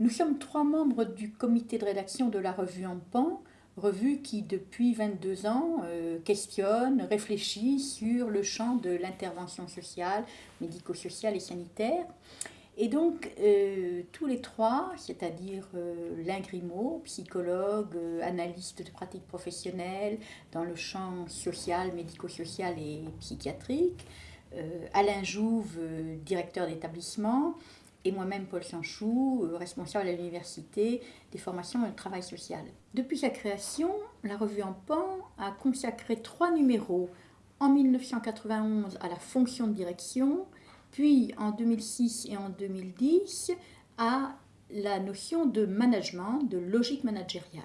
Nous sommes trois membres du comité de rédaction de la revue En Pan, revue qui depuis 22 ans euh, questionne, réfléchit sur le champ de l'intervention sociale, médico-sociale et sanitaire. Et donc, euh, tous les trois, c'est-à-dire euh, psychologue, euh, analyste de pratiques professionnelles dans le champ social, médico-social et psychiatrique, Alain Jouve, directeur d'établissement, et moi-même Paul Sanchou, euh, responsable à l'université des formations et le travail social. Depuis sa création, la revue En Pan a consacré trois numéros en 1991 à la fonction de direction, puis en 2006 et en 2010 à la notion de management, de logique managériale.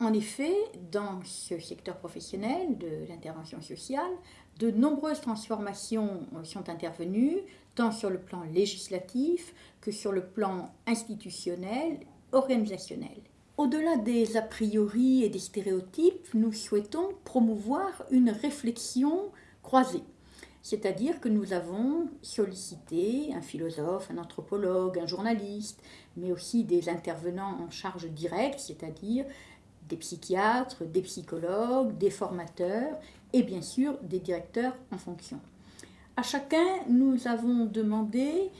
En effet, dans ce secteur professionnel de l'intervention sociale, de nombreuses transformations sont intervenues, tant sur le plan législatif que sur le plan institutionnel, organisationnel. Au-delà des a priori et des stéréotypes, nous souhaitons promouvoir une réflexion croisée. C'est-à-dire que nous avons sollicité un philosophe, un anthropologue, un journaliste, mais aussi des intervenants en charge directe, c'est-à-dire des psychiatres, des psychologues, des formateurs et bien sûr des directeurs en fonction. À chacun, nous avons demandé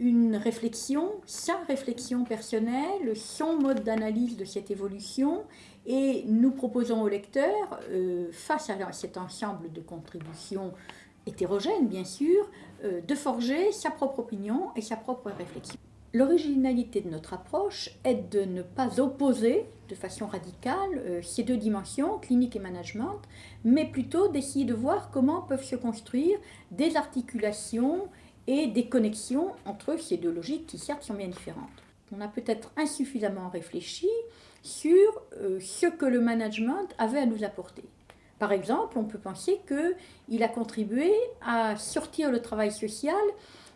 une réflexion, sa réflexion personnelle, son mode d'analyse de cette évolution et nous proposons au lecteur, euh, face à cet ensemble de contributions hétérogènes bien sûr, euh, de forger sa propre opinion et sa propre réflexion. L'originalité de notre approche est de ne pas opposer de façon radicale euh, ces deux dimensions, clinique et management, mais plutôt d'essayer de voir comment peuvent se construire des articulations et des connexions entre ces deux logiques qui certes sont bien différentes. On a peut-être insuffisamment réfléchi sur euh, ce que le management avait à nous apporter. Par exemple, on peut penser qu'il a contribué à sortir le travail social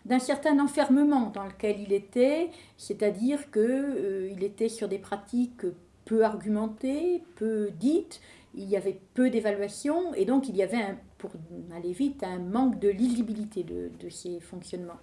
d'un certain enfermement dans lequel il était, c'est-à-dire qu'il euh, était sur des pratiques peu argumentées, peu dites, il y avait peu d'évaluation et donc il y avait, pour aller vite, un manque de lisibilité de, ces fonctionnements.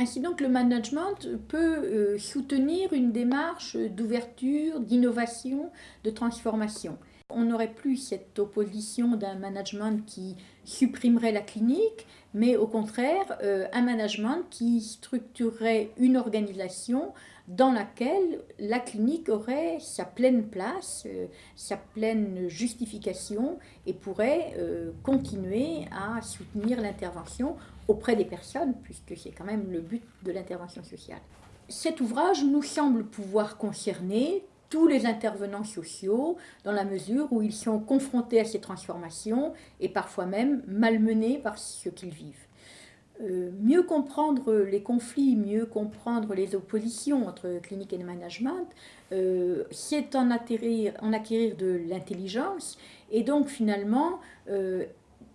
Ainsi donc le management peut euh, soutenir une démarche d'ouverture, d'innovation, de transformation. On n'aurait plus cette opposition d'un management qui supprimerait la clinique, mais au contraire euh, un management qui structurerait une organisation dans laquelle la clinique aurait sa pleine place, euh, sa pleine justification et pourrait euh, continuer à soutenir l'intervention auprès des personnes, puisque c'est quand même le but de l'intervention sociale. Cet ouvrage nous semble pouvoir concerner tous les intervenants sociaux dans la mesure où ils sont confrontés à ces transformations et parfois même malmenés par ce qu'ils vivent. Euh, mieux comprendre les conflits, mieux comprendre les oppositions entre clinique et management, euh, c'est en, en, acquérir de l'intelligence et donc finalement euh,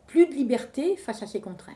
plus de liberté face à ces contraintes.